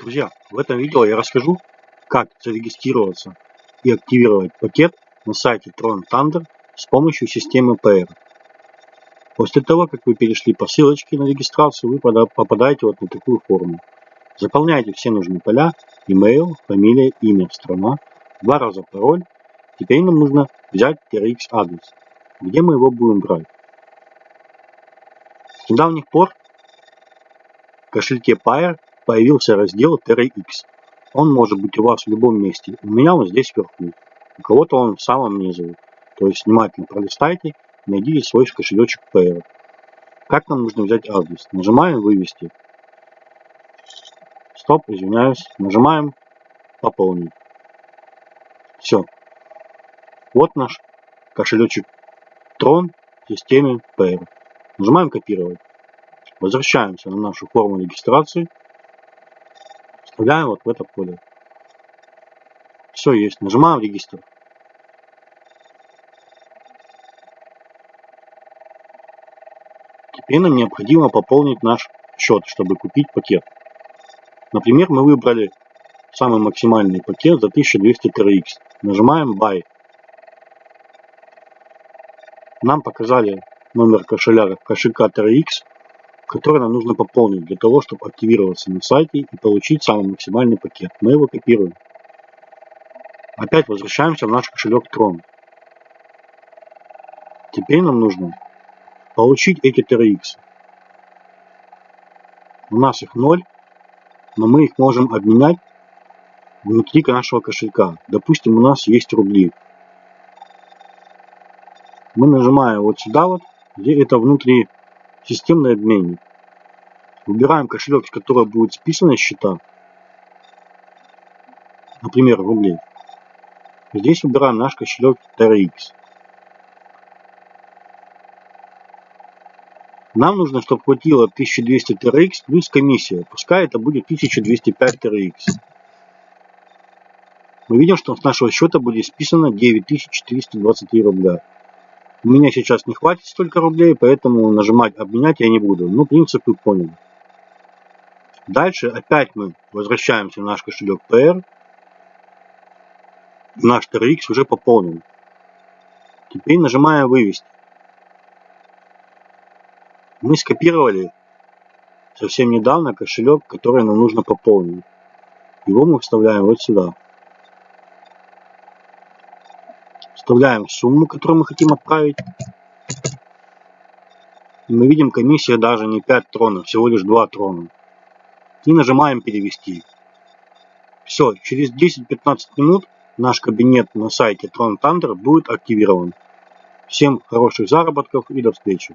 Друзья, в этом видео я расскажу, как зарегистрироваться и активировать пакет на сайте Tron Thunder с помощью системы PR. После того, как вы перешли по ссылочке на регистрацию, вы попадаете вот на такую форму. Заполняйте все нужные поля, email, фамилия, имя, страна, два раза пароль. Теперь нам нужно взять TRX адрес. Где мы его будем брать? С недавних пор в кошельке Pair появился раздел TerraX. Он может быть у вас в любом месте. У меня он здесь вверху. У кого-то он в самом низу. То есть внимательно пролистайте, найдите свой кошелечек Pair. Как нам нужно взять адрес? Нажимаем «Вывести». Стоп, извиняюсь. Нажимаем «Пополнить». Все. Вот наш кошелечек Tron в системе Pair. Нажимаем «Копировать». Возвращаемся на нашу форму регистрации. Вставляем вот в это поле. Все есть. Нажимаем регистр. Теперь нам необходимо пополнить наш счет, чтобы купить пакет. Например, мы выбрали самый максимальный пакет за 1200 TRX. Нажимаем Buy. Нам показали номер кошеля кошелька TRX который нам нужно пополнить для того, чтобы активироваться на сайте и получить самый максимальный пакет. Мы его копируем. Опять возвращаемся в наш кошелек Tron. Теперь нам нужно получить эти TRX. У нас их 0, но мы их можем обменять внутри нашего кошелька. Допустим, у нас есть рубли. Мы нажимаем вот сюда вот, где это внутри Системный обменник. Выбираем кошелек, с которого будет списаны счета. Например, рублей. Здесь выбираем наш кошелек TRX. Нам нужно, чтобы хватило 1200 TRX плюс комиссия. Пускай это будет 1205 TRX. Мы видим, что с нашего счета будет списано 9423 рубля. У меня сейчас не хватит столько рублей, поэтому нажимать обменять я не буду. Ну, принцип вы поняли. Дальше опять мы возвращаемся в наш кошелек PR. Наш TRX уже пополнен. Теперь нажимаем вывести. Мы скопировали совсем недавно кошелек, который нам нужно пополнить. Его мы вставляем вот сюда. Вставляем сумму, которую мы хотим отправить. Мы видим, комиссия даже не 5 тронов, всего лишь 2 трона. И нажимаем перевести. Все, через 10-15 минут наш кабинет на сайте Tron Thunder будет активирован. Всем хороших заработков и до встречи.